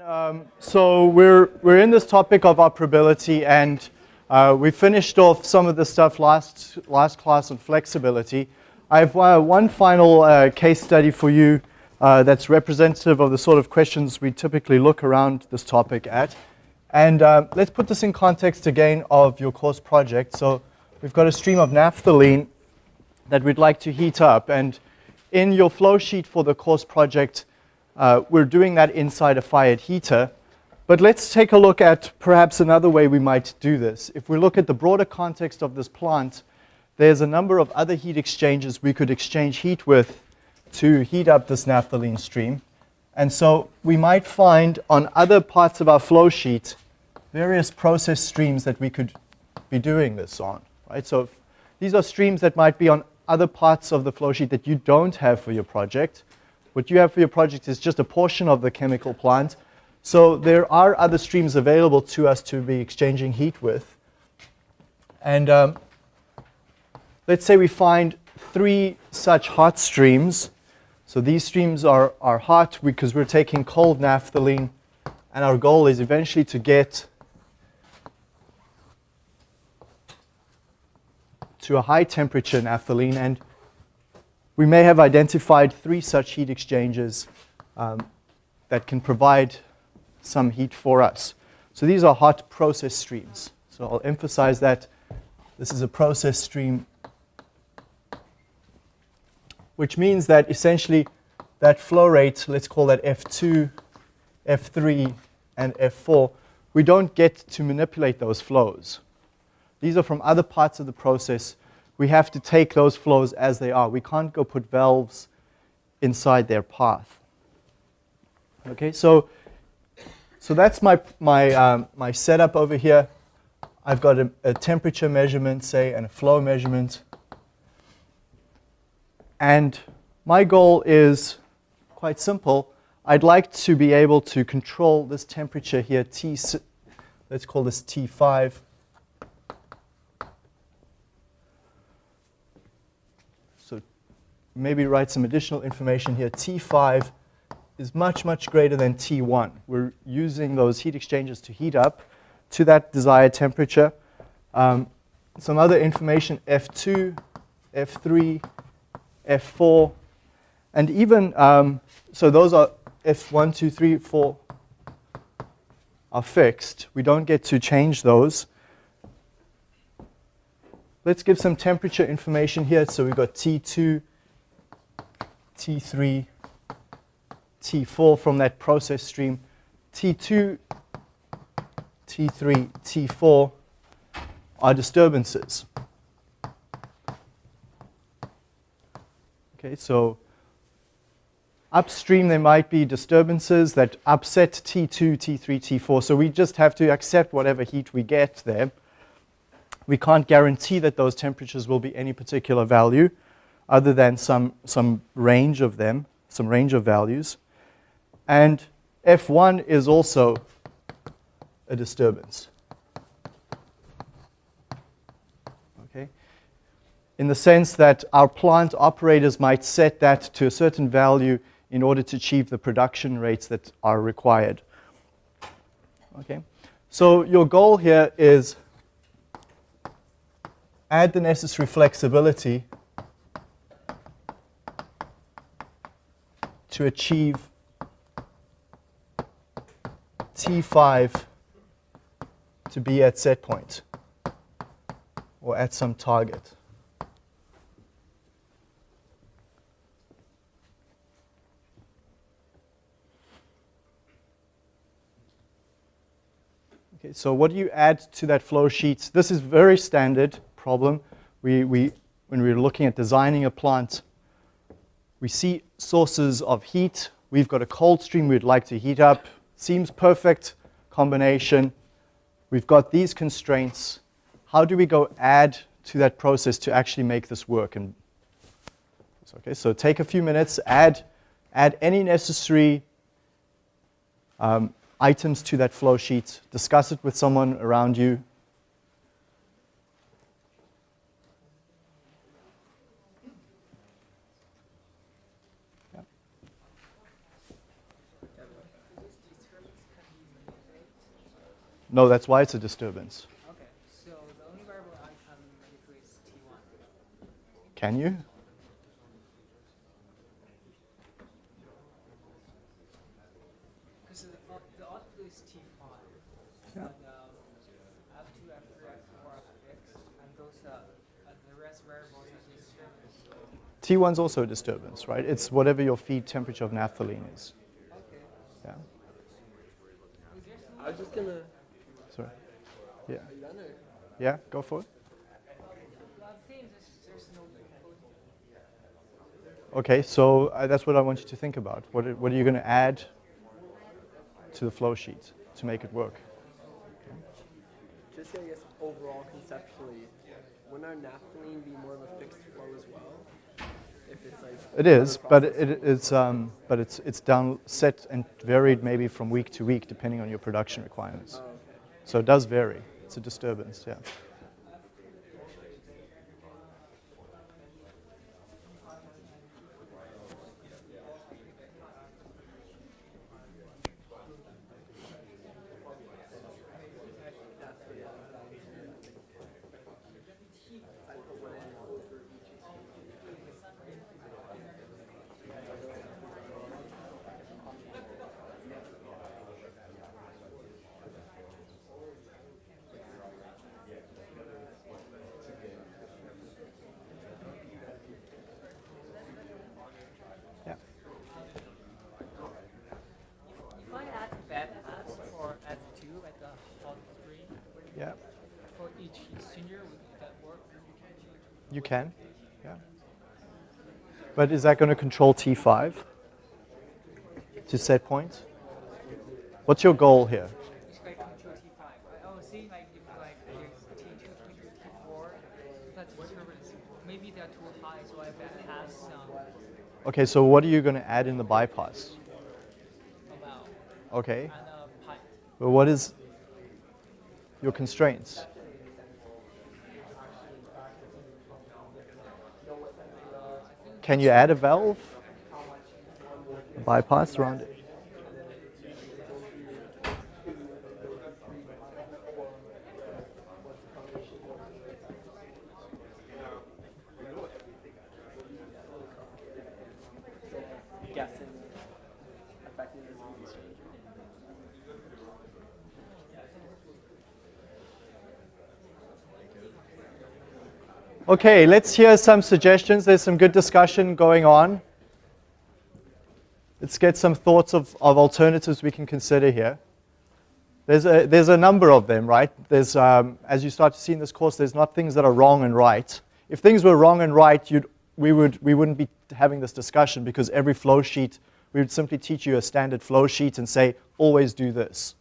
Um, so we're, we're in this topic of operability and uh, we finished off some of the stuff last, last class on flexibility. I have uh, one final uh, case study for you uh, that's representative of the sort of questions we typically look around this topic at. And uh, let's put this in context again of your course project. So we've got a stream of naphthalene that we'd like to heat up. And in your flow sheet for the course project, uh, we're doing that inside a fired heater. But let's take a look at perhaps another way we might do this. If we look at the broader context of this plant, there's a number of other heat exchangers we could exchange heat with to heat up this naphthalene stream. And so we might find on other parts of our flow sheet various process streams that we could be doing this on. Right? So these are streams that might be on other parts of the flow sheet that you don't have for your project. What you have for your project is just a portion of the chemical plant. So there are other streams available to us to be exchanging heat with. And um, let's say we find three such hot streams. So these streams are, are hot because we're taking cold naphthalene and our goal is eventually to get to a high temperature naphthalene and we may have identified three such heat exchangers um, that can provide some heat for us. So these are hot process streams. So I'll emphasize that this is a process stream, which means that essentially that flow rate, let's call that F2, F3, and F4, we don't get to manipulate those flows. These are from other parts of the process we have to take those flows as they are. We can't go put valves inside their path. Okay, so, so that's my, my, um, my setup over here. I've got a, a temperature measurement, say, and a flow measurement. And my goal is quite simple. I'd like to be able to control this temperature here, T, let's call this T5. Maybe write some additional information here. T5 is much, much greater than T1. We're using those heat exchangers to heat up to that desired temperature. Um, some other information, F2, F3, F4, and even, um, so those are F1, 2, 3, 4 are fixed. We don't get to change those. Let's give some temperature information here. So we've got T2, T3, T4 from that process stream, T2, T3, T4 are disturbances. Okay, so upstream there might be disturbances that upset T2, T3, T4. So we just have to accept whatever heat we get there. We can't guarantee that those temperatures will be any particular value other than some, some range of them, some range of values. And F1 is also a disturbance. Okay? In the sense that our plant operators might set that to a certain value in order to achieve the production rates that are required. Okay? So your goal here is add the necessary flexibility to achieve T5 to be at set point or at some target. Okay, so what do you add to that flow sheet? This is very standard problem. We, we, when we we're looking at designing a plant, we see sources of heat. We've got a cold stream we'd like to heat up. Seems perfect combination. We've got these constraints. How do we go add to that process to actually make this work? And okay, so take a few minutes, add, add any necessary um, items to that flow sheet, discuss it with someone around you, No, that's why it's a disturbance. Okay, so the only variable I can manipulate is T1. Can you? Because the, the output is T5. And um, F2, F3, F4 are fixed, and those uh, uh, the rest variables are disturbance. T1's also a disturbance, right? It's whatever your feed temperature of naphthalene is. Okay. Yeah. Is there some I was just gonna. Sorry. Yeah. Are you done or? Yeah, go for it. well, the thing is there's no Okay, so uh, that's what I want you to think about. What are, what are you going to add to the flow sheet to make it work? Just I guess overall conceptually, wouldn't our naphthalene be more of a fixed flow as well? If it's like. It is, but it, it's um, but it's it's down set and varied maybe from week to week depending on your production requirements. Oh, okay. So it does vary. It's a disturbance, yeah. If I add bad pass or add two at the hot three Yeah. for each exchanger, would that work? You can. Yeah. But is that going to control T5 to set point? What's your goal here? It's like control T5. I I was seeing like if like there's T2, T3, T4, that's disturbance. Maybe they're too high, so I bad pass some Okay, so what are you going to add in the bypass? Okay. Uh, pipe. Well, what is your constraints? Can you add a valve? A bypass around it? Okay, let's hear some suggestions. There's some good discussion going on. Let's get some thoughts of, of alternatives we can consider here. There's a, there's a number of them, right? There's, um, as you start to see in this course, there's not things that are wrong and right. If things were wrong and right, you'd, we, would, we wouldn't be having this discussion because every flow sheet, we would simply teach you a standard flow sheet and say, always do this.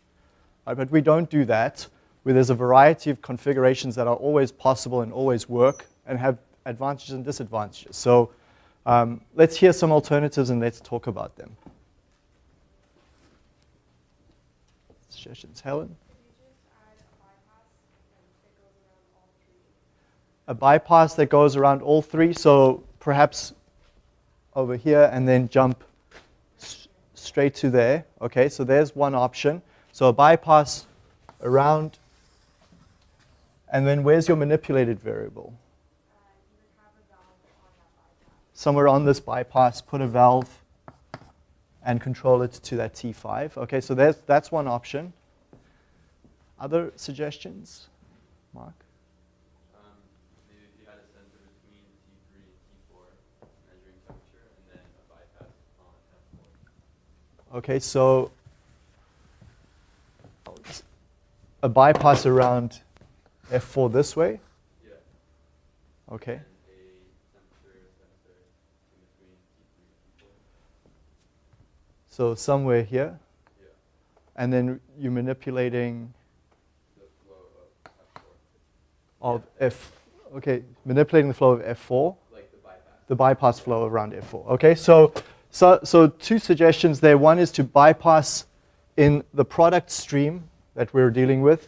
Right, but we don't do that, where there's a variety of configurations that are always possible and always work and have advantages and disadvantages. So um, let's hear some alternatives and let's talk about them. Suggestions, Helen? A bypass that goes around all three, so perhaps over here and then jump straight to there. Okay, so there's one option. So a bypass around, and then where's your manipulated variable? Somewhere on this bypass, put a valve and control it to that T5. Okay, so there's, that's one option. Other suggestions? Mark? Um, maybe if you had a sensor between T3 and T4 measuring temperature and then a bypass on F4. Okay, so a bypass around F4 this way. Yeah. Okay. And a temperature sensor in between T3 and T4. So somewhere here. Yeah. And then you're manipulating The flow of F4. of F, okay, manipulating the flow of F4, Like the bypass. the bypass flow around F4. Okay, so, so, so two suggestions there. One is to bypass in the product stream that we're dealing with,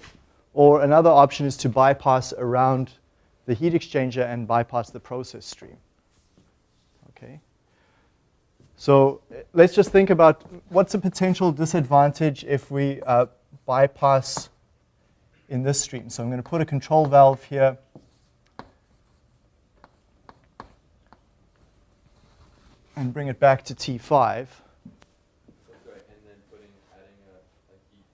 or another option is to bypass around the heat exchanger and bypass the process stream. Okay. So let's just think about what's a potential disadvantage if we uh, bypass in this stream. So I'm going to put a control valve here. And bring it back to T5. That's right, and then putting, adding a, a heat,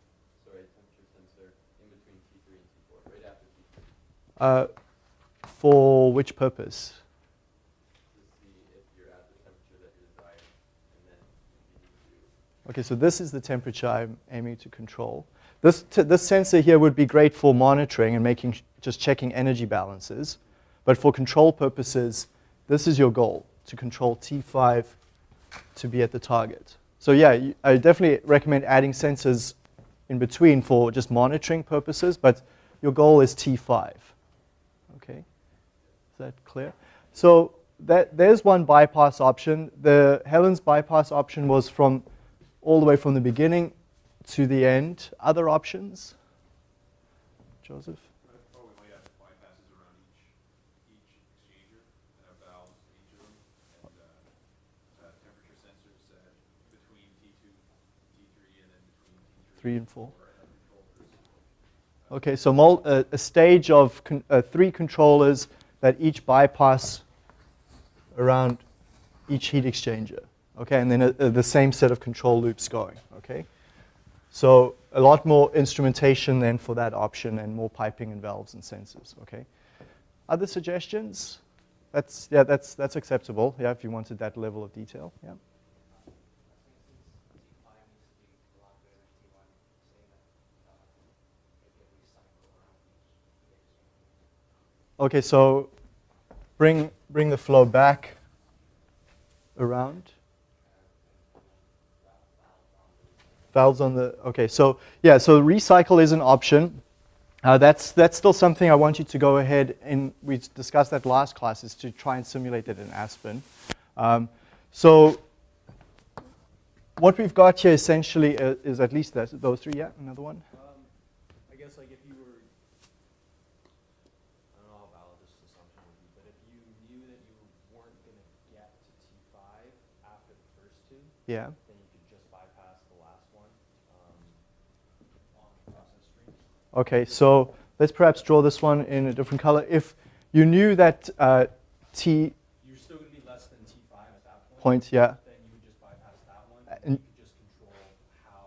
sorry, temperature sensor in between T3 and T4, right after T3, Uh, for which purpose? Okay, so this is the temperature I'm aiming to control. This, this sensor here would be great for monitoring and making, just checking energy balances. But for control purposes, this is your goal, to control T5 to be at the target. So yeah, I definitely recommend adding sensors in between for just monitoring purposes, but your goal is T5. That clear? So that, there's one bypass option. The Helen's bypass option was from all the way from the beginning to the end. Other options? Joseph? Three, and four. Okay, so uh, a stage of con- uh, three controllers that each bypass around each heat exchanger. Okay, and then uh, uh, the same set of control loops going. Okay, so a lot more instrumentation then for that option, and more piping and valves and sensors. Okay, other suggestions? That's yeah, that's that's acceptable. Yeah, if you wanted that level of detail. Yeah. Okay, so bring bring the flow back around. Valves on the okay. So yeah, so recycle is an option. Uh, that's that's still something I want you to go ahead and we discussed that last class is to try and simulate it in Aspen. Um, so what we've got here essentially uh, is at least that, those three. Yeah, another one. Um, I guess like if you were, I don't know how valid this assumption would be, but if you knew that you weren't gonna get to T five after the first two, Yeah. then you could just bypass the last one, um, on the process stream. Okay, so let's perhaps draw this one in a different color. If you knew that uh, T You're still gonna be less than T five at that point. point, yeah, Then you would just bypass that one, Uh, and and- you could just control how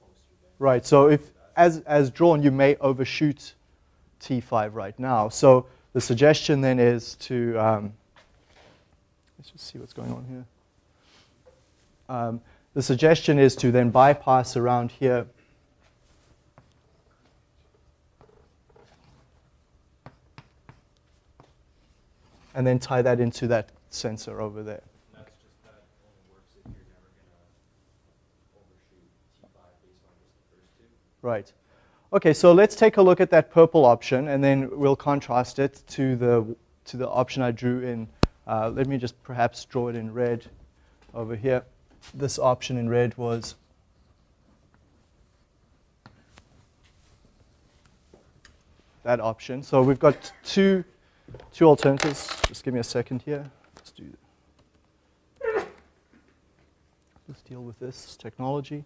close you're getting. right. So if as as drawn, you may overshoot T5 right now. So the suggestion then is to um, let's just see what's going on here. Um, the suggestion is to then bypass around here. And then tie that into that sensor over there. And that's just, that only works if you're never gonna overshoot T five based on just the first two. Right. Okay, so let's take a look at that purple option, and then we'll contrast it to the to the option I drew in. Uh, let me just perhaps draw it in red over here. This option in red was that option. So we've got two two alternatives. Just give me a second here. Let's do. Let's deal with this technology.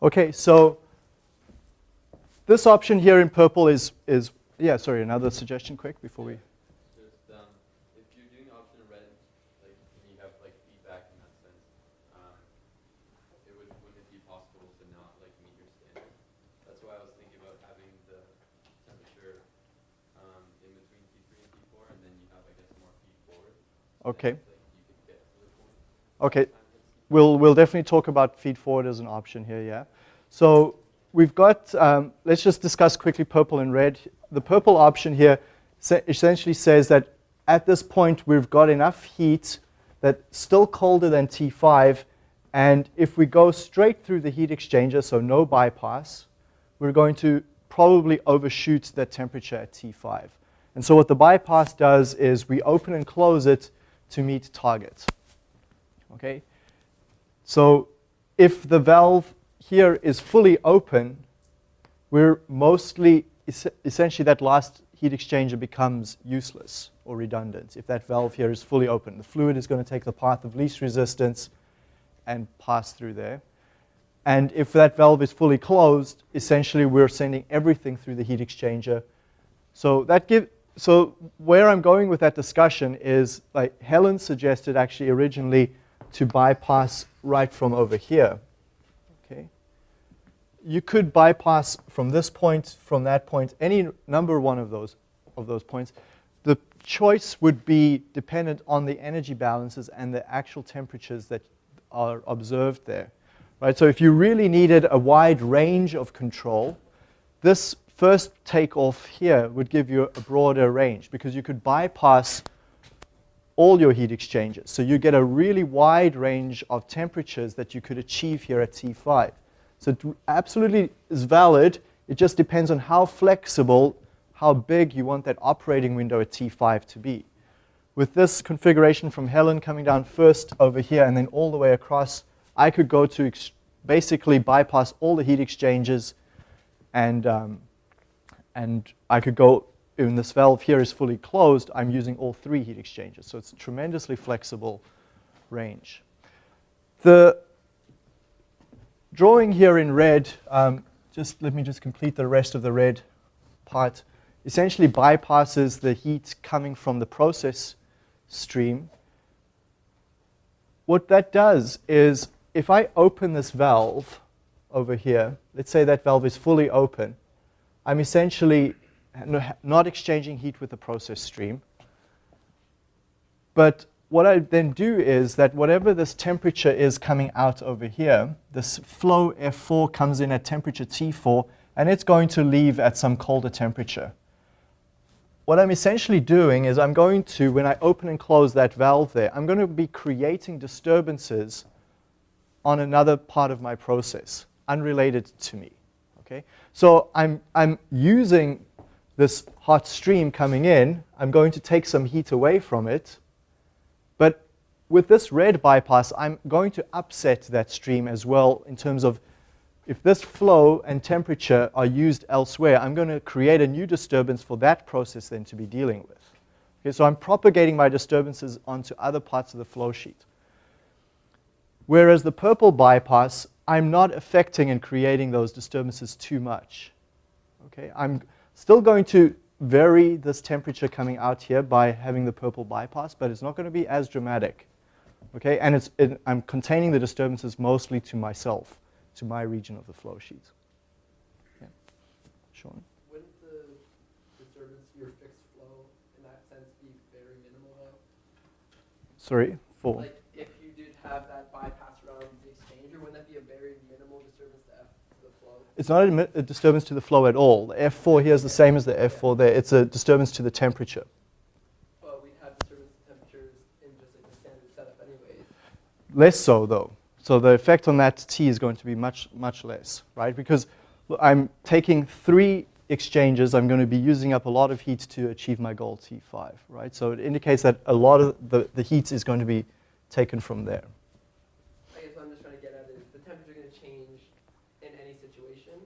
Okay, so this option here in purple is, is yeah, sorry, another suggestion quick before we, Just, um, if you're doing the option in red, like, and you have, like, feedback in that sense, um, it would, wouldn't it be possible to not, like, meet your standard? That's why I was thinking about having the temperature, um, in between T three and T four, and then you have, I guess, more feed forward. Okay. Like, you could get to the point. okay, T4. We'll, we'll definitely talk about feed forward as an option here, yeah. So we've got, um, let's just discuss quickly purple and red. The purple option here essentially says that at this point we've got enough heat that's still colder than T5, and if we go straight through the heat exchanger, so no bypass, we're going to probably overshoot that temperature at T5. And so what the bypass does is we open and close it to meet target. Okay? So if the valve here is fully open, we're mostly, es- essentially that last heat exchanger becomes useless or redundant if that valve here is fully open. The fluid is going to take the path of least resistance and pass through there. And if that valve is fully closed, essentially we're sending everything through the heat exchanger. So that give, so where I'm going with that discussion is like Helen suggested actually originally to bypass right from over here. Okay. You could bypass from this point, from that point, any number one of those of those points. The choice would be dependent on the energy balances and the actual temperatures that are observed there. Right? So if you really needed a wide range of control, this first takeoff here would give you a broader range because you could bypass all your heat exchangers. So you get a really wide range of temperatures that you could achieve here at T5. So it absolutely is valid. It just depends on how flexible, how big you want that operating window at T5 to be. With this configuration from Helen coming down first over here and then all the way across, I could go to basically bypass all the heat exchangers and, um, and I could go, when this valve here is fully closed, I'm using all three heat exchangers. So it's a tremendously flexible range. The drawing here in red, um, just let me just complete the rest of the red part, essentially bypasses the heat coming from the process stream. What that does is if I open this valve over here, let's say that valve is fully open, I'm essentially not exchanging heat with the process stream. But what I then do is that whatever this temperature is coming out over here, this flow F4 comes in at temperature T4, and it's going to leave at some colder temperature. What I'm essentially doing is I'm going to, when I open and close that valve there, I'm going to be creating disturbances on another part of my process, unrelated to me. Okay? So I'm, I'm using this hot stream coming in. I'm going to take some heat away from it. But with this red bypass, I'm going to upset that stream as well in terms of if this flow and temperature are used elsewhere, I'm going to create a new disturbance for that process then to be dealing with. Okay, so I'm propagating my disturbances onto other parts of the flow sheet. Whereas the purple bypass, I'm not affecting and creating those disturbances too much. Okay, I'm still going to vary this temperature coming out here by having the purple bypass, but it's not going to be as dramatic. Okay, and it's, it, I'm containing the disturbances mostly to myself, to my region of the flow sheet. Yeah. Sean? Wouldn't the disturbance to your fixed flow in that sense be very minimal though? Sorry, for? Like if you did have that bypass around the exchanger, wouldn't that be a very minimal disturbance to F to the flow? It's not a, a disturbance to the flow at all. The F4 here is the same as the F4 there. It's a disturbance to the temperature. But we'd have disturbance to temperatures in just like the standard setup anyways. Less so, though. So the effect on that T is going to be much, much less, right? Because I'm taking three exchanges, I'm going to be using up a lot of heat to achieve my goal T5, right? So it indicates that a lot of the, the heat is going to be taken from there. I guess what I'm just trying to get at is the temperature going to change in any situation.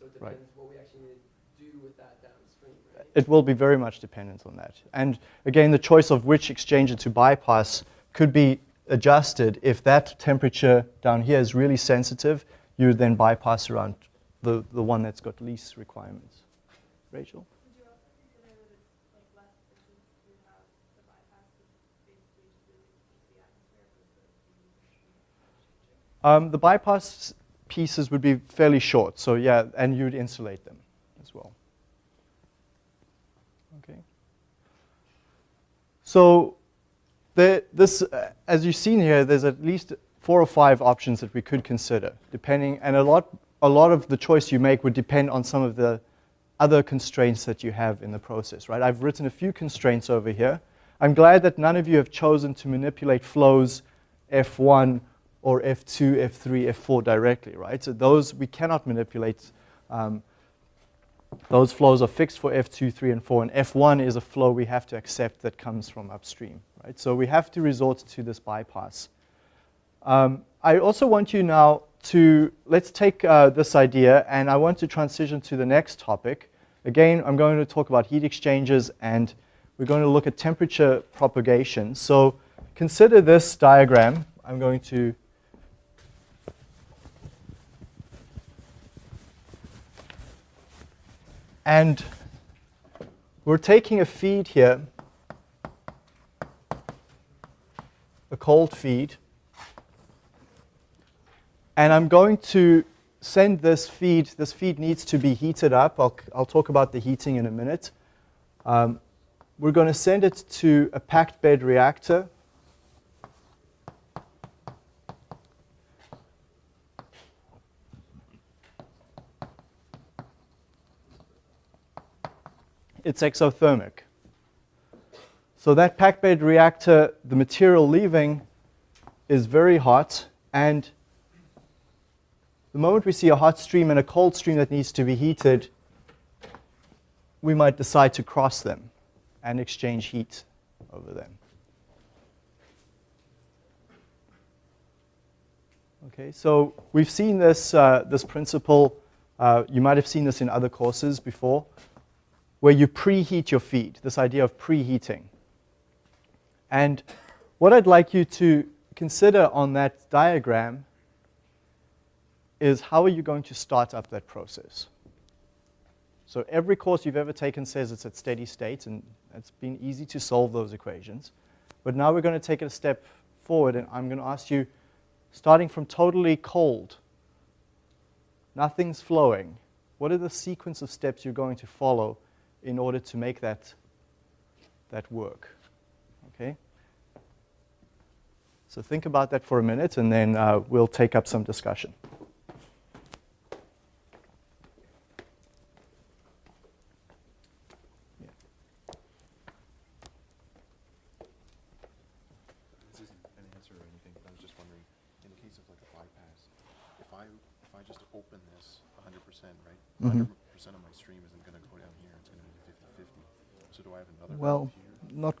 So it Right. depends what we actually need to do with that downstream, right? It will be very much dependent on that. And again, the choice of which exchanger to bypass could be adjusted. If that temperature down here is really sensitive, you would then bypass around the, the one that's got least requirements. Rachel? Would you also consider that it's like less efficient to have the bypass is basically just really into the atmosphere versus the Um, the bypass pieces would be fairly short, so yeah, and you'd insulate them as well. Okay. So this, uh, as you've seen here, there's at least four or five options that we could consider, depending, and a lot, a lot of the choice you make would depend on some of the other constraints that you have in the process, right? I've written a few constraints over here. I'm glad that none of you have chosen to manipulate flows F1 or F2, F3, F4 directly, right? So those we cannot manipulate. Um, those flows are fixed for F2, 3, and 4, and F1 is a flow we have to accept that comes from upstream, right? So we have to resort to this bypass. Um, I also want you now to, let's take uh, this idea, and I want to transition to the next topic. Again, I'm going to talk about heat exchangers and we're going to look at temperature propagation. So consider this diagram. I'm going to and we're taking a feed here, a cold feed, and I'm going to send this feed, this feed needs to be heated up. I'll, I'll talk about the heating in a minute. Um, we're going to send it to a packed bed reactor. It's exothermic. So that packed bed reactor, the material leaving is very hot and the moment we see a hot stream and a cold stream that needs to be heated, we might decide to cross them and exchange heat over them. Okay, so we've seen this, uh, this principle, uh, you might have seen this in other courses before, where you preheat your feed, this idea of preheating. And what I'd like you to consider on that diagram is how are you going to start up that process? So every course you've ever taken says it's at steady state, and it's been easy to solve those equations. But now we're going to take it a step forward, and I'm going to ask you, starting from totally cold, nothing's flowing, what are the sequence of steps you're going to follow in order to make that, that work? Okay? So think about that for a minute, and then uh, we'll take up some discussion. This isn't an answer or anything, but I was just wondering, in the case of like a bypass, if I, if I just open this hundred percent, right? Mhm. Hundred percent of my stream isn't gonna go down here, it's gonna be fifty-fifty. So do I have another Well, valve here? not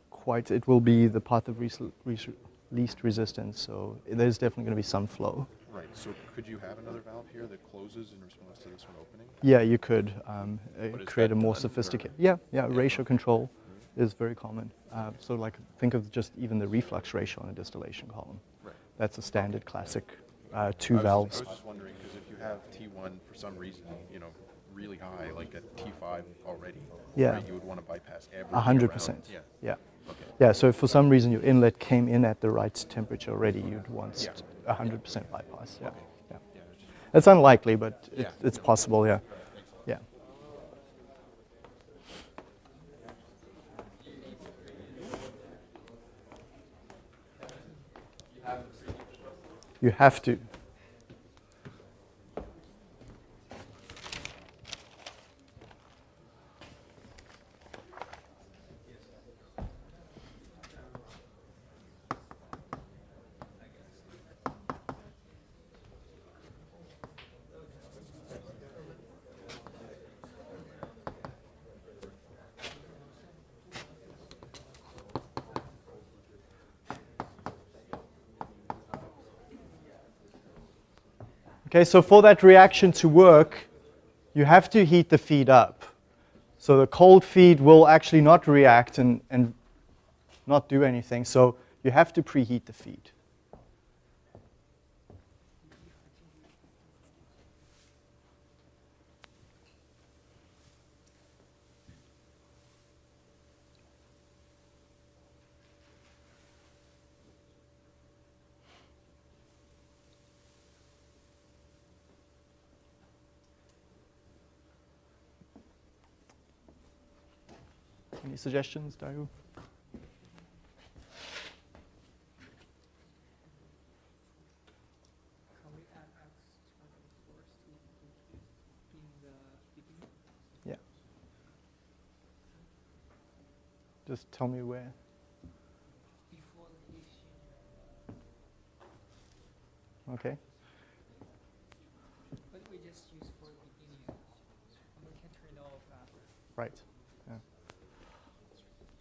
quite. It will be the path of least resistance, so there's definitely going to be some flow. Right, so could you have another valve here that closes in response to this one opening? Yeah, you could um, uh, create a more sophisticated. Yeah, yeah. Ratio control is very common. Uh, so, like, think of just even the reflux ratio on a distillation column. Right. That's a standard classic uh, I two just- valves. I was just wondering, because if you have T1 for some reason, you know, really high, like at T5 already, Yeah. right, you would want to bypass everything A hundred around. percent. Yeah, Yeah. Okay. Yeah. So, if for some reason your inlet came in at the right temperature already, you'd want hundred percent bypass. Yeah. yeah. Yeah, just- unlikely, but it, Yeah. it's possible. Yeah. Yeah. You have to. Okay, so for that reaction to work, you have to heat the feed up. So the cold feed will actually not react and, and not do anything. So you have to preheat the feed. Any suggestions, Daru? Can we add external source to in the beginning? Yeah. Just tell me where. Before the heat exchanger. Okay. But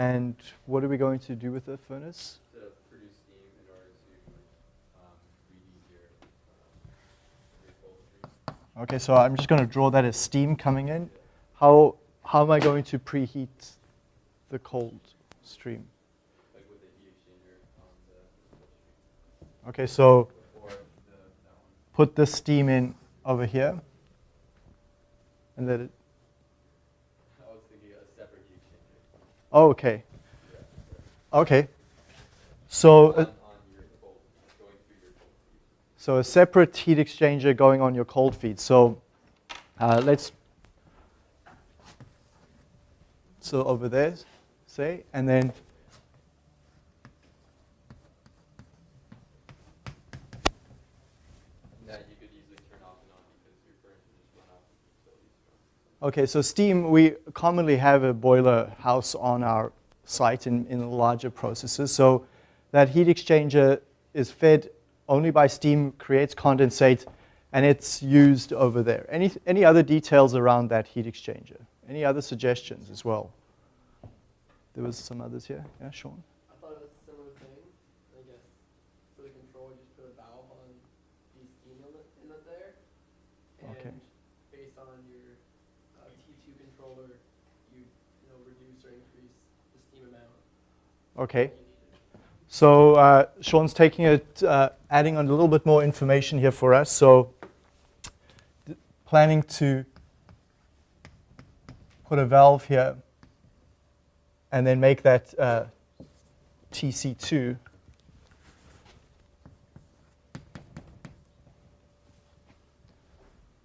And what are we going to do with the furnace? To produce steam in order to um, your, um, your cold stream. Okay, so I'm just going to draw that as steam coming in. How, how am I going to preheat the cold stream? like the heat exchanger on the. Okay, so the, put the steam in over here. And let it, I was thinking a separate heat exchanger. oh, okay. Okay. So, uh, on your cold, going through your cold feed. so a separate heat exchanger going on your cold feed. So uh, let's, so over there, say, and then That you could easily turn off and on because your furnace would just run off of utilities from. Okay, so steam, we commonly have a boiler house on our site in, in larger processes. So that heat exchanger is fed only by steam, creates condensate, and it's used over there. Any, any other details around that heat exchanger? Any other suggestions as well? There was some others here. Yeah, Sean? I thought it was a similar thing. I guess for the control, you just put a valve on the steam inlet, inlet there. And Okay. based on your uh, T2 controller, you, you know, reduce or increase the steam amount Okay. So uh, Sean's taking it, uh, adding on a little bit more information here for us. So planning to put a valve here and then make that uh, TC2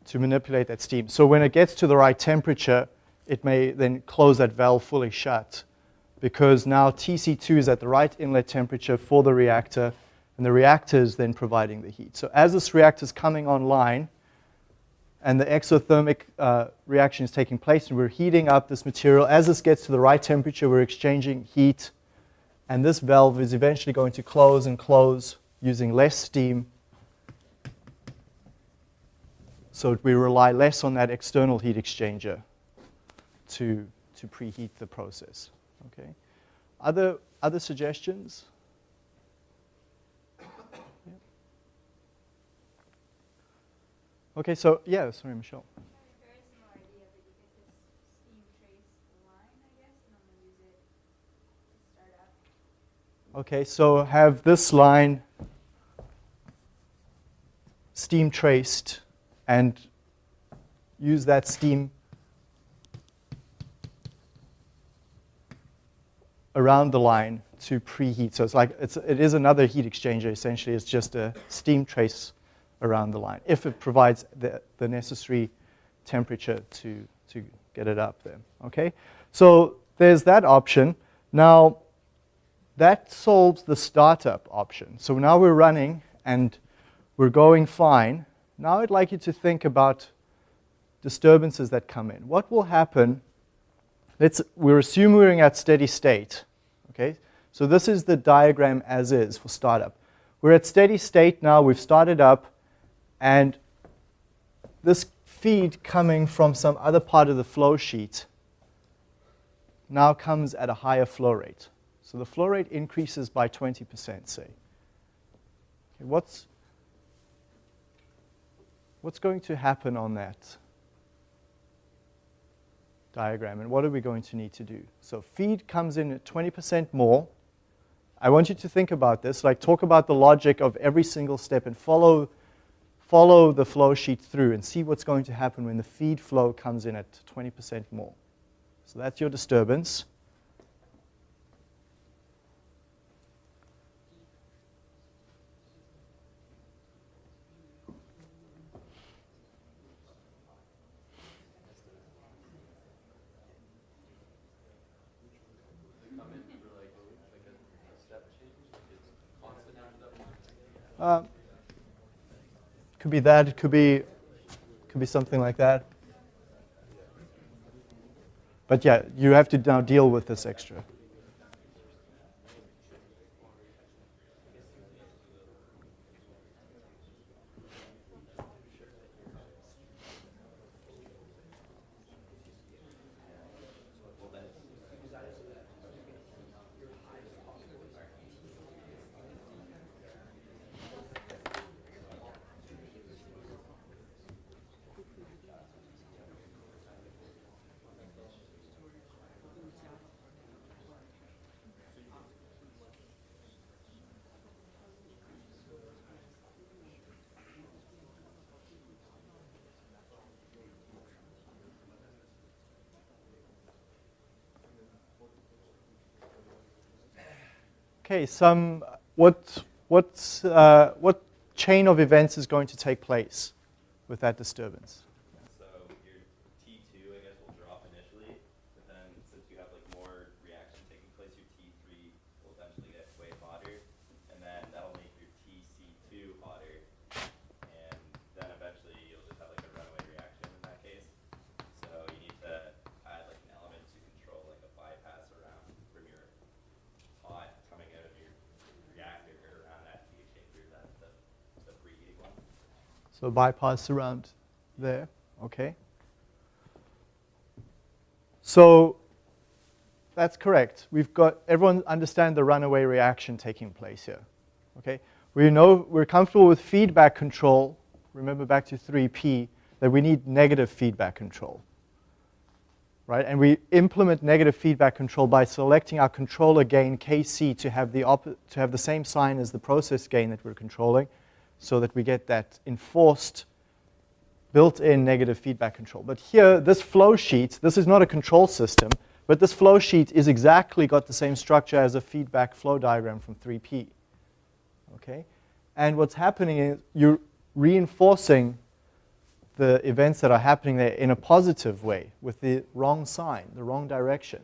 to manipulate that steam. So when it gets to the right temperature, it may then close that valve fully shut because now TC2 is at the right inlet temperature for the reactor, and the reactor is then providing the heat. So as this reactor is coming online, and the exothermic uh, reaction is taking place, and we're heating up this material, as this gets to the right temperature, we're exchanging heat, and this valve is eventually going to close and close using less steam. So we rely less on that external heat exchanger to, to preheat the process. Okay. Other, other suggestions? Yeah. Okay, so yeah, sorry, Michelle. Very similar idea, but you get this steam trace line, I guess, and I'm gonna use it to start up. Okay, so have this line steam traced and use that steam around the line to preheat. So it's like it's, it is another heat exchanger essentially. It's just a steam trace around the line if it provides the, the necessary temperature to, to get it up there. Okay, so there's that option. Now that solves the startup option. So now we're running and we're going fine. Now I'd like you to think about disturbances that come in. What will happen? Let's, we're assuming we're at steady state. Okay, so this is the diagram as is for startup. We're at steady state now. We've started up, and this feed coming from some other part of the flow sheet now comes at a higher flow rate. So the flow rate increases by 20%, say. Okay, what's, what's going to happen on that diagram, and what are we going to need to do? So feed comes in at 20% more. I want you to think about this, like talk about the logic of every single step and follow, follow the flow sheet through and see what's going to happen when the feed flow comes in at 20% more. So that's your disturbance. come in for like, like a, a step change, like it's constant after that point? Uh, could be that. It could be, could be something like that. But yeah, you have to now deal with this extra. Okay, some, what, what's, uh, what chain of events is going to take place with that disturbance? So your T2, I guess, will drop initially, but then since you have like more reaction taking place, your T3 will eventually get way hotter, and then that'll make your TC2 hotter, and then eventually you'll just have like a runaway reaction in that case. So you need to add like an element to control like a bypass around from your hot coming out of your reactor or around that heat exchanger, that the, the preheating one. So bypass around there, okay? So that's correct. We've got, everyone understand the runaway reaction taking place here, okay? We know, we're comfortable with feedback control, remember back to 3P, that we need negative feedback control, right? And we implement negative feedback control by selecting our controller gain Kc to have the, to have the same sign as the process gain that we're controlling, so that we get that enforced built-in negative feedback control. But here, this flow sheet, this is not a control system, but this flow sheet is exactly got the same structure as a feedback flow diagram from 3P. Okay? And what's happening is you're reinforcing the events that are happening there in a positive way with the wrong sign, the wrong direction.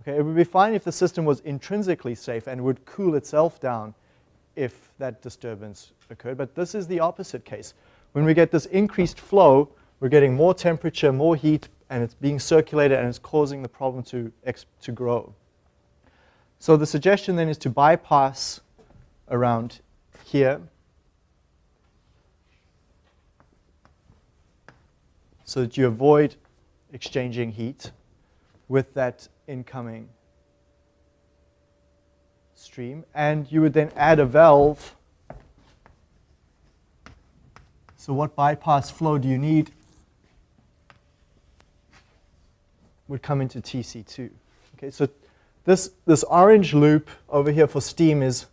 Okay? It would be fine if the system was intrinsically safe and would cool itself down if that disturbance occurred, but this is the opposite case. When we get this increased flow, we're getting more temperature, more heat, and it's being circulated and it's causing the problem to, to grow. So the suggestion then is to bypass around here so that you avoid exchanging heat with that incoming stream. And you would then add a valve. So what bypass flow do you need? Would come into TC2. Okay, so this, this orange loop over here for steam is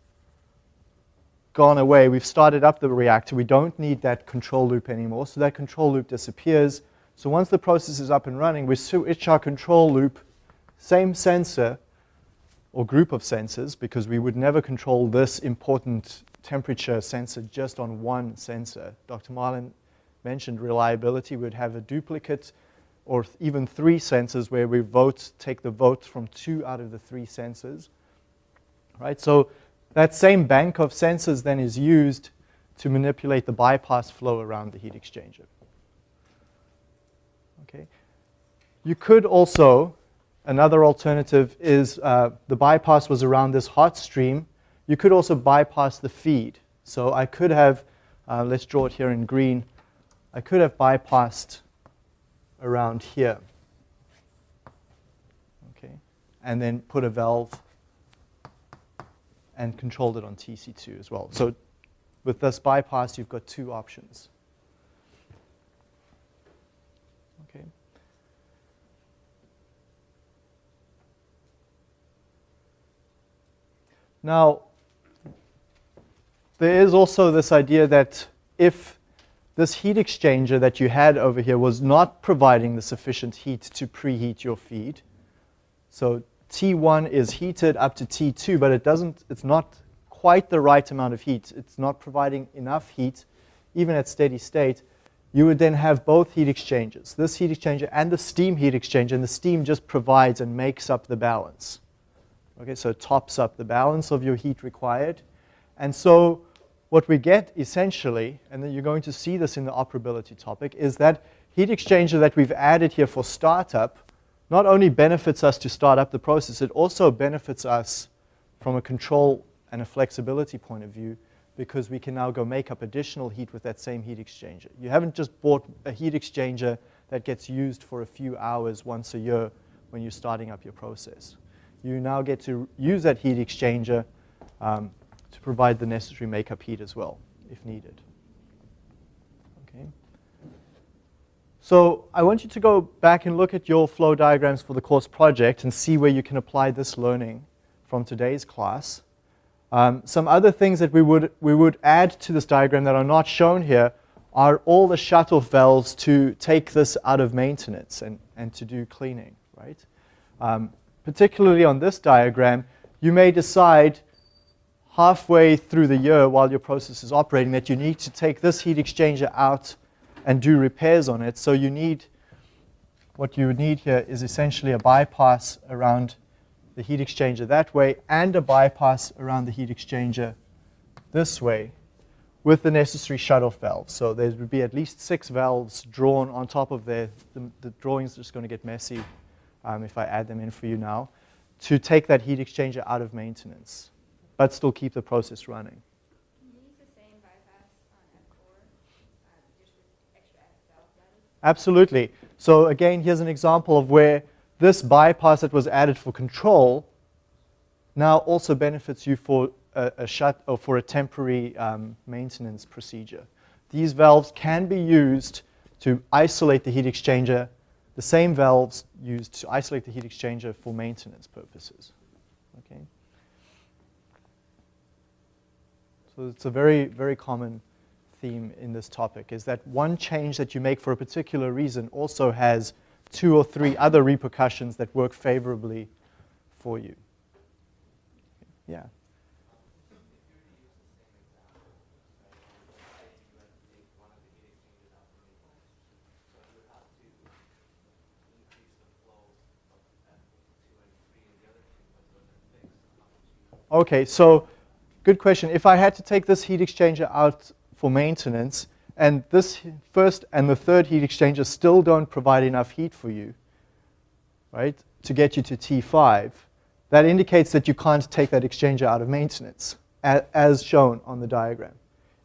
gone away. We've started up the reactor. We don't need that control loop anymore. So that control loop disappears. So once the process is up and running, we switch our control loop, same sensor or group of sensors, because we would never control this important temperature sensor just on one sensor. Dr. Marlin mentioned reliability. We'd have a duplicate or even three sensors where we vote, take the vote from two out of the three sensors. Right? So that same bank of sensors then is used to manipulate the bypass flow around the heat exchanger. Okay. You could also, another alternative is uh, the bypass was around this hot stream. You could also bypass the feed. So I could have, uh, let's draw it here in green, I could have bypassed around here. Okay. And then put a valve and controlled it on TC2 as well. So with this bypass, you've got two options. Okay. Now, there is also this idea that if this heat exchanger that you had over here was not providing the sufficient heat to preheat your feed, so T1 is heated up to T2, but it doesn't, it's not quite the right amount of heat. It's not providing enough heat, even at steady state. You would then have both heat exchangers, this heat exchanger and the steam heat exchanger, and the steam just provides and makes up the balance. Okay, so it tops up the balance of your heat required. And so what we get essentially, and then you're going to see this in the operability topic, is that heat exchanger that we've added here for startup not only benefits us to start up the process, it also benefits us from a control and a flexibility point of view because we can now go make up additional heat with that same heat exchanger. You haven't just bought a heat exchanger that gets used for a few hours once a year when you're starting up your process. You now get to use that heat exchanger um, to provide the necessary makeup heat as well, if needed. Okay. So I want you to go back and look at your flow diagrams for the course project and see where you can apply this learning from today's class. Um, some other things that we would, we would add to this diagram that are not shown here are all the shut-off valves to take this out of maintenance and, and to do cleaning, right? Um, particularly on this diagram, you may decide halfway through the year while your process is operating that you need to take this heat exchanger out and do repairs on it. So you need, what you would need here is essentially a bypass around the heat exchanger that way and a bypass around the heat exchanger this way with the necessary shut-off valves. So there would be at least six valves drawn on top of there. The, the drawing's just going to get messy um, if I add them in for you now, to take that heat exchanger out of maintenance, but still keep the process running. Can you use the same bypass on F4, uh, just with extra valve guidance? Absolutely. So again, here's an example of where this bypass that was added for control now also benefits you for a, a shut or for a temporary um, maintenance procedure. These valves can be used to isolate the heat exchanger, the same valves used to isolate the heat exchanger for maintenance purposes. Okay. So it's a very, very common theme in this topic is that one change that you make for a particular reason also has two or three other repercussions that work favorably for you. Yeah. Okay, so good question. If I had to take this heat exchanger out for maintenance, and this first and the third heat exchanger still don't provide enough heat for you, right, to get you to T5, that indicates that you can't take that exchanger out of maintenance, as shown on the diagram.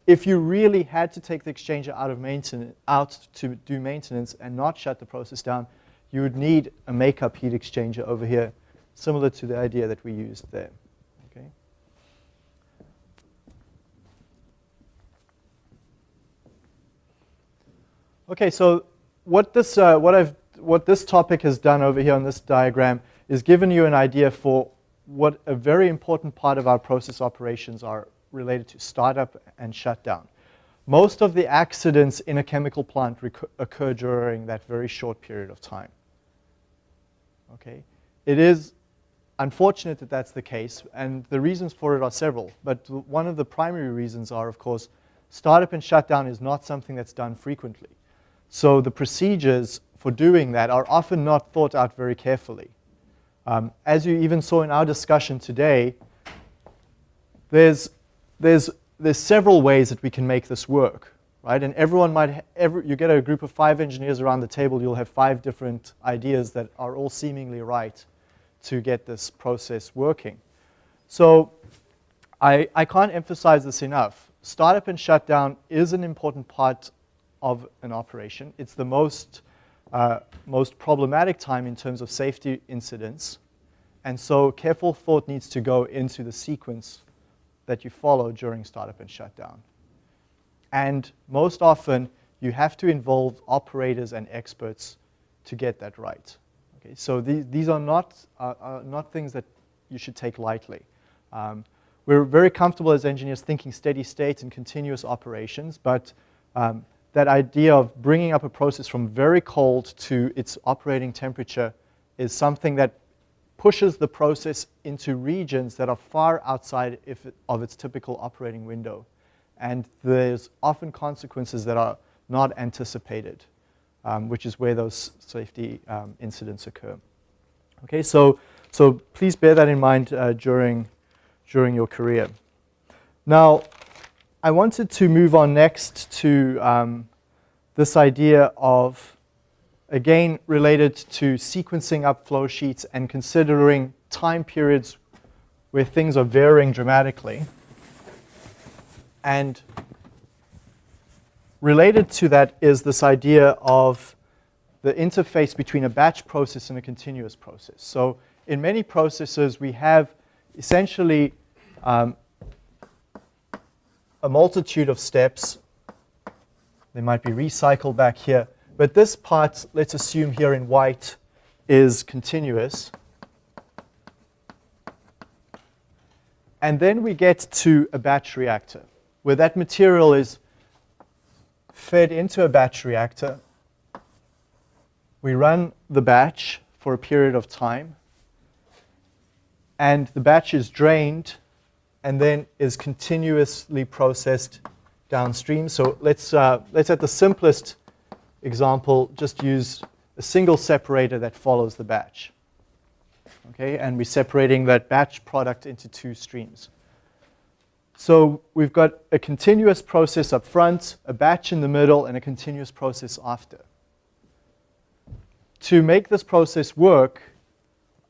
If you really had to take the exchanger out of maintenance, out to do maintenance and not shut the process down, you would need a makeup heat exchanger over here, similar to the idea that we used there. Okay. Okay, so what this, uh, what, I've, what this topic has done over here on this diagram is given you an idea for what a very important part of our process operations are related to startup and shutdown. Most of the accidents in a chemical plant occur during that very short period of time. Okay, It is unfortunate that that's the case, and the reasons for it are several, but one of the primary reasons are, of course, startup and shutdown is not something that's done frequently. So the procedures for doing that are often not thought out very carefully. Um, as you even saw in our discussion today, there's, there's, there's several ways that we can make this work, right? And everyone might, every, you get a group of five engineers around the table, you'll have five different ideas that are all seemingly right to get this process working. So I, I can't emphasize this enough. Startup and shutdown is an important part of an operation. It's the most, uh, most problematic time in terms of safety incidents. And so careful thought needs to go into the sequence that you follow during startup and shutdown. And most often, you have to involve operators and experts to get that right. Okay, so these, these are, not, uh, are not things that you should take lightly. Um, we're very comfortable as engineers thinking steady state and continuous operations, but um, that idea of bringing up a process from very cold to its operating temperature is something that pushes the process into regions that are far outside of its typical operating window. And there's often consequences that are not anticipated, um, which is where those safety um, incidents occur. Okay, so, so please bear that in mind uh, during, during your career. Now, I wanted to move on next to um, this idea of, again, related to sequencing up flow sheets and considering time periods where things are varying dramatically. And related to that is this idea of the interface between a batch process and a continuous process. So in many processes, we have essentially um, a multitude of steps. They might be recycled back here. But this part, let's assume here in white, is continuous. And then we get to a batch reactor, where that material is fed into a batch reactor. We run the batch for a period of time. And the batch is drained and then is continuously processed downstream. So let's, uh, let's at the simplest example, just use a single separator that follows the batch. Okay, and we're separating that batch product into two streams. So we've got a continuous process up front, a batch in the middle, and a continuous process after. To make this process work,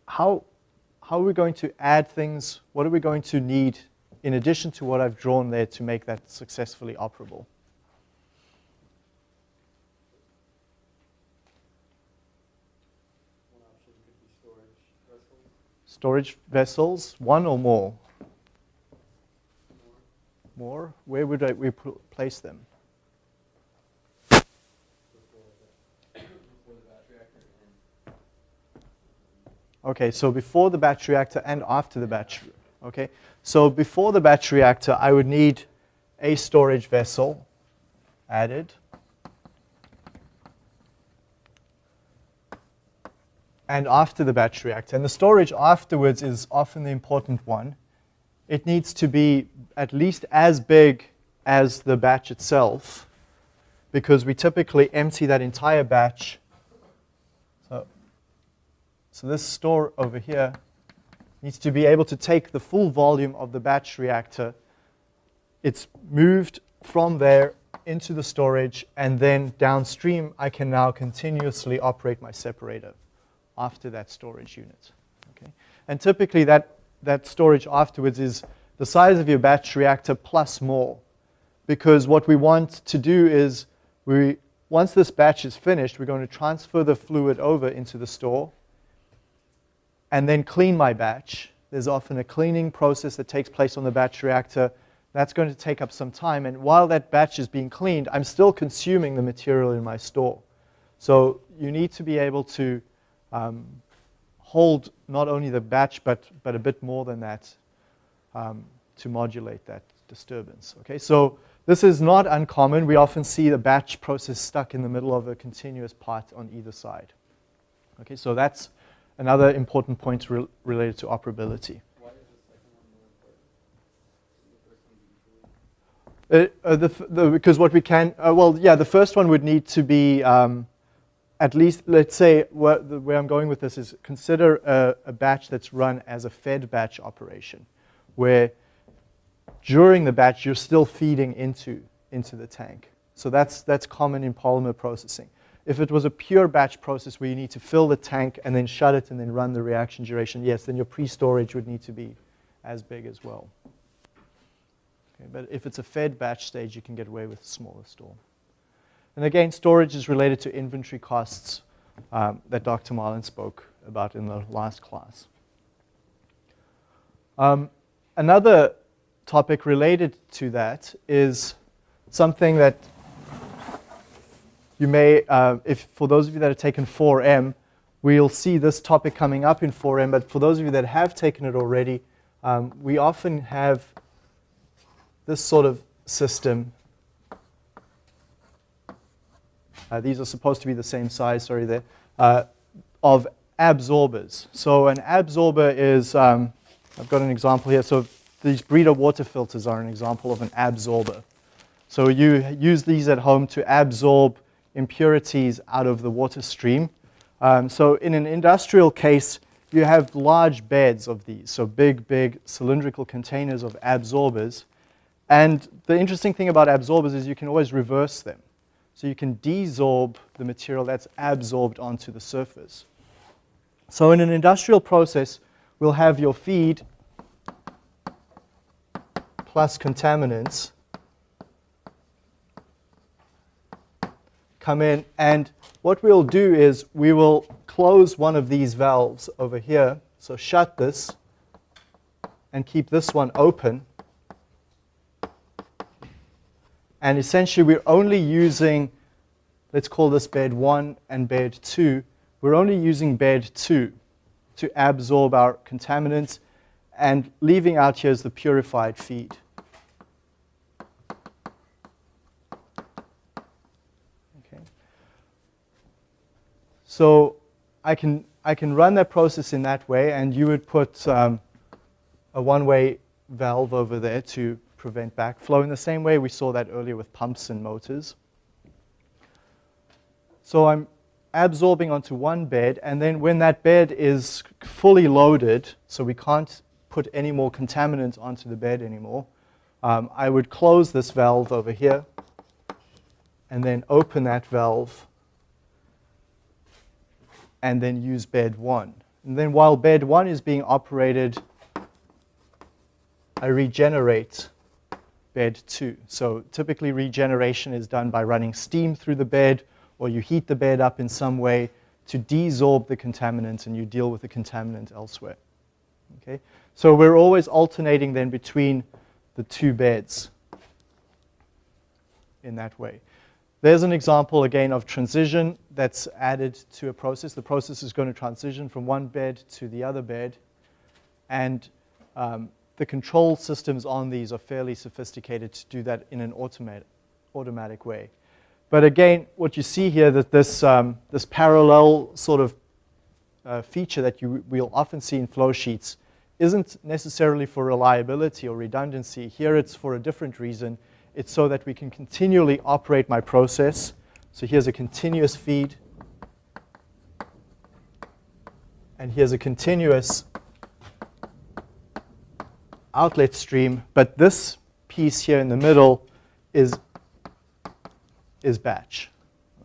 how, how are we going to add things? What are we going to need in addition to what I've drawn there to make that successfully operable? Storage vessels, one or more? More More? Where would I, we pl- place them? before the, before the batch reactor and Okay, so before the batch reactor and after the batch. Okay, so before the batch reactor, I would need a storage vessel added. And after the batch reactor. And the storage afterwards is often the important one. It needs to be at least as big as the batch itself because we typically empty that entire batch. So this store over here needs to be able to take the full volume of the batch reactor. It's moved from there into the storage, and then downstream, I can now continuously operate my separator after that storage unit. Okay? And typically, that, that storage afterwards is the size of your batch reactor plus more. Because what we want to do is, we, once this batch is finished, we're going to transfer the fluid over into the store and then clean my batch. There's often a cleaning process that takes place on the batch reactor. That's going to take up some time. And while that batch is being cleaned, I'm still consuming the material in my store. So you need to be able to um, hold not only the batch, but, but a bit more than that um, to modulate that disturbance. Okay, so this is not uncommon. We often see the batch process stuck in the middle of a continuous part on either side. Okay, so that's another important point re- related to operability. why is the? Uh, uh, the, because what we can, uh, well, yeah, the first one would need to be um, at least, let's say, where, the, I'm going with this is consider a, a batch that's run as a fed batch operation, where during the batch you're still feeding into, into the tank. So that's, that's common in polymer processing. If it was a pure batch process where you need to fill the tank and then shut it and then run the reaction duration, yes, then your pre-storage would need to be as big as well. Okay, but if it's a fed batch stage, you can get away with a smaller store. And again, storage is related to inventory costs um, that Dr. Marlin spoke about in the last class. Um, another topic related to that is something that you may, uh, if for those of you that have taken 4M, we'll see this topic coming up in 4M, but for those of you that have taken it already, um, we often have this sort of system. Uh, these are supposed to be the same size, sorry there, uh, of absorbers. So an absorber is, um, I've got an example here. So these Brita water filters are an example of an absorber. So you use these at home to absorb impurities out of the water stream. Um, so in an industrial case, you have large beds of these, so big, big cylindrical containers of absorbers. And the interesting thing about absorbers is you can always reverse them. So you can desorb the material that's absorbed onto the surface. So in an industrial process, we'll have your feed plus contaminants come in. And what we'll do is we will close one of these valves over here. So shut this and keep this one open. And essentially, we're only using, let's call this bed 1 and bed 2. We're only using bed 2 to absorb our contaminants and leaving out here is the purified feed. Okay. So I can, I can run that process in that way, and you would put um, a one-way valve over there to prevent backflow in the same way we saw that earlier with pumps and motors. So I'm absorbing onto one bed, and then when that bed is fully loaded, so we can't put any more contaminant onto the bed anymore, um, I would close this valve over here and then open that valve and then use bed one. And then while bed one is being operated, I regenerate bed two. So typically regeneration is done by running steam through the bed or you heat the bed up in some way to desorb the contaminant and you deal with the contaminant elsewhere. Okay? So we're always alternating then between the two beds in that way. There's an example again of transition that's added to a process. The process is going to transition from one bed to the other bed. And um, the control systems on these are fairly sophisticated to do that in an automatic, way. But again, what you see here, that this, um, this parallel sort of uh, feature that you will often see in flow sheets isn't necessarily for reliability or redundancy. Here it's for a different reason. It's so that we can continually operate my process. So here's a continuous feed. And here's a continuous outlet stream. But this piece here in the middle is, is batch.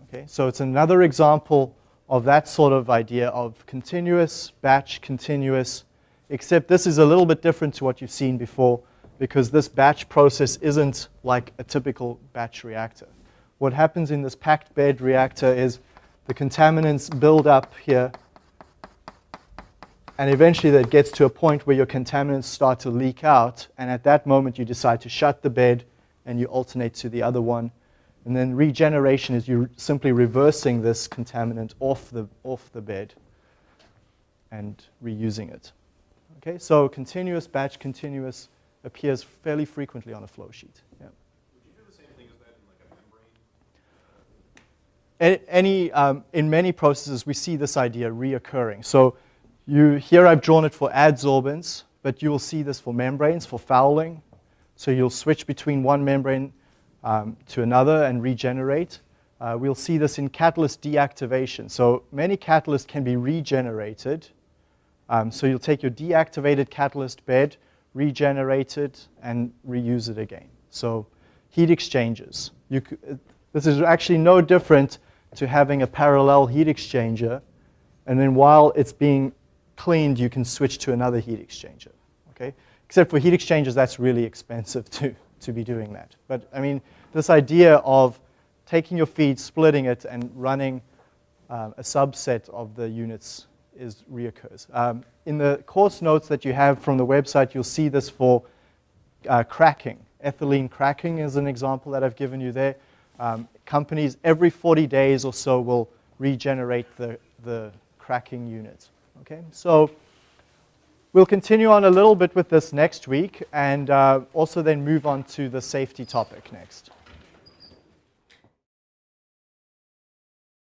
Okay, so it's another example of that sort of idea of continuous, batch, continuous, except this is a little bit different to what you've seen before because this batch process isn't like a typical batch reactor. What happens in this packed bed reactor is the contaminants build up here and eventually that gets to a point where your contaminants start to leak out and at that moment you decide to shut the bed and you alternate to the other one. And then regeneration is you simply reversing this contaminant off the, off the bed and reusing it. Okay, so continuous batch, continuous appears fairly frequently on a flow sheet. Yeah. Would you do the same thing as that in like? Any, um, in many processes, we see this idea reoccurring. So you, here I've drawn it for adsorbents, but you will see this for membranes, for fouling. So you'll switch between one membrane um, to another and regenerate. Uh, we'll see this in catalyst deactivation. So many catalysts can be regenerated. Um, so you'll take your deactivated catalyst bed, regenerate it, and reuse it again. So heat exchangers. This is actually no different to having a parallel heat exchanger, and then while it's being cleaned, you can switch to another heat exchanger. Okay? Except for heat exchangers, that's really expensive to, to be doing that. But I mean, this idea of taking your feed, splitting it, and running um, a subset of the units is reoccurs. Um, in the course notes that you have from the website, you'll see this for uh, cracking. Ethylene cracking is an example that I've given you there. Um, companies every 40 days or so will regenerate the, the cracking unit. Okay, so we'll continue on a little bit with this next week and uh, also then move on to the safety topic next.